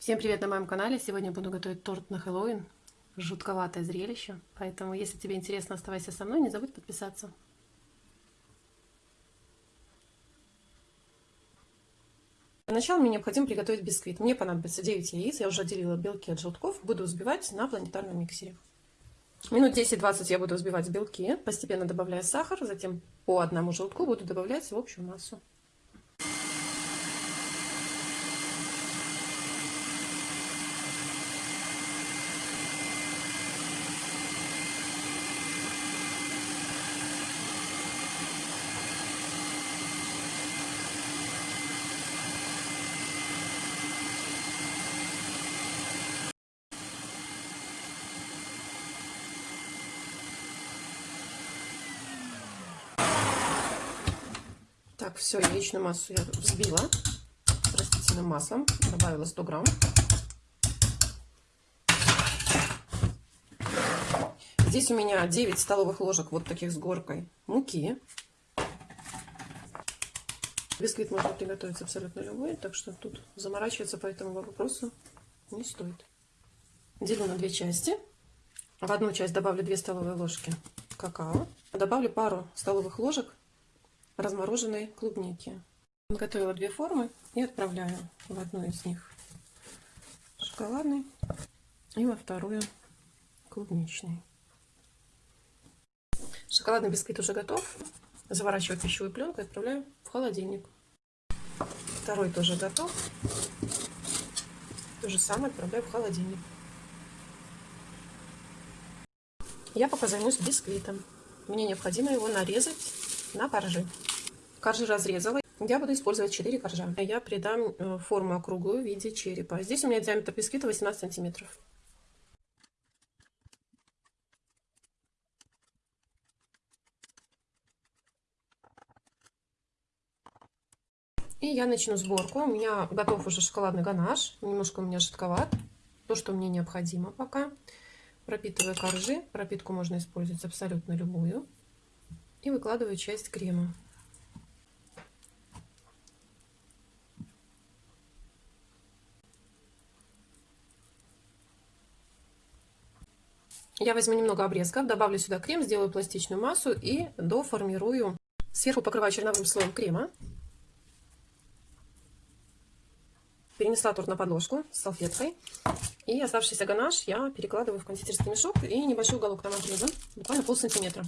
Всем привет на моем канале! Сегодня буду готовить торт на Хэллоуин. Жутковатое зрелище, поэтому если тебе интересно, оставайся со мной, не забудь подписаться. Для начала мне необходимо приготовить бисквит. Мне понадобится 9 яиц, я уже отделила белки от желтков, буду взбивать на планетарном миксере. Минут 10-20 я буду взбивать белки, постепенно добавляя сахар, затем по одному желтку буду добавлять в общую массу. Так, все, яичную массу я взбила растительным маслом, добавила 100 грамм. Здесь у меня 9 столовых ложек вот таких с горкой муки. Бисквит можно приготовить абсолютно любой, так что тут заморачиваться по этому вопросу не стоит. Делю на две части. В одну часть добавлю 2 столовые ложки какао. Добавлю пару столовых ложек размороженной клубники. Готовила две формы и отправляю в одну из них шоколадный и во вторую клубничный. Шоколадный бисквит уже готов. Заворачиваю пищевую пленку и отправляю в холодильник. Второй тоже готов. То же самое отправляю в холодильник. Я пока займусь бисквитом. Мне необходимо его нарезать на коржи. Коржи разрезала. Я буду использовать 4 коржа. Я придам э, форму округлую в виде черепа. Здесь у меня диаметр бисквита 18 сантиметров. И я начну сборку. У меня готов уже шоколадный ганаш. Немножко у меня жидковат. То, что мне необходимо пока. Пропитываю коржи. Пропитку можно использовать абсолютно любую. И выкладываю часть крема. Я возьму немного обрезков, добавлю сюда крем, сделаю пластичную массу и доформирую. Сверху покрываю черновым слоем крема. Перенесла торт на подложку с салфеткой. И оставшийся ганаш я перекладываю в кондитерский мешок и небольшой уголок там отрезу, буквально пол сантиметра.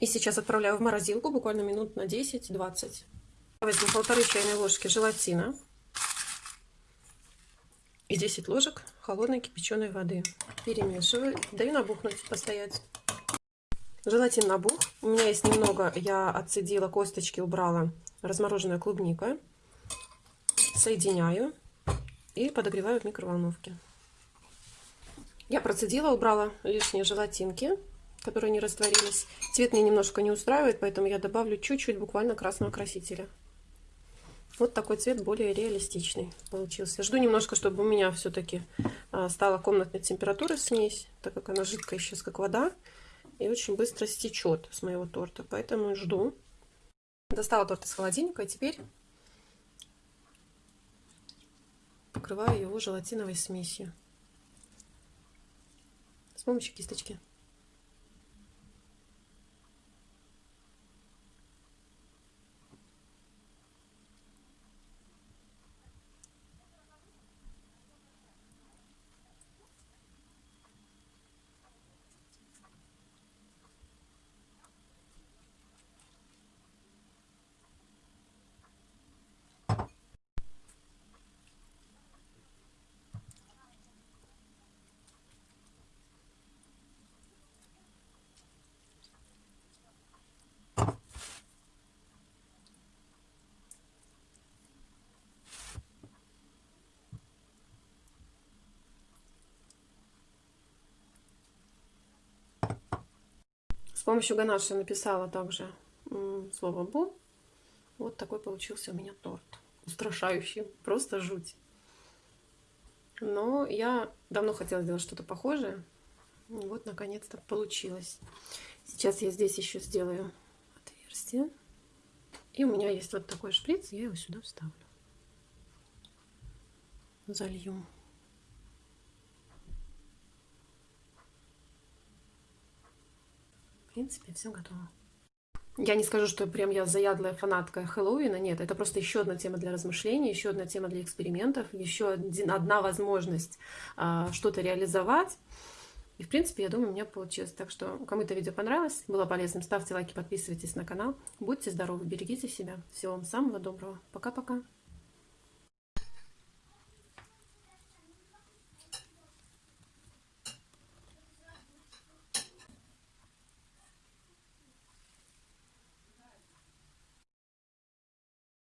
И сейчас отправляю в морозилку буквально минут на 10-20. Возьму полторы чайные ложки желатина и 10 ложек холодной кипяченой воды. Перемешиваю, даю набухнуть, постоять. Желатин набух. У меня есть немного, я отцедила косточки, убрала размороженная клубника. Соединяю и подогреваю в микроволновке. Я процедила, убрала лишние желатинки которые не растворились. Цвет мне немножко не устраивает, поэтому я добавлю чуть-чуть буквально красного красителя. Вот такой цвет более реалистичный получился. Жду немножко, чтобы у меня все-таки а, стала комнатной температуры смесь, так как она жидкая сейчас как вода. И очень быстро стечет с моего торта, поэтому жду. Достала торт из холодильника, и теперь покрываю его желатиновой смесью с помощью кисточки. Помощью ганаши написала также слово «бо». Вот такой получился у меня торт. Устрашающий, просто жуть. Но я давно хотела сделать что-то похожее. Вот, наконец-то получилось. Сейчас я здесь еще сделаю отверстие. И у меня есть вот такой шприц, я его сюда вставлю. Залью. Принципе, все готово. Я не скажу, что прям я заядлая фанатка Хэллоуина, нет, это просто еще одна тема для размышлений, еще одна тема для экспериментов, еще один, одна возможность а, что-то реализовать. И, в принципе, я думаю, у меня получилось. Так что, кому это видео понравилось, было полезным, ставьте лайки, подписывайтесь на канал. Будьте здоровы, берегите себя. Всего вам самого доброго. Пока-пока.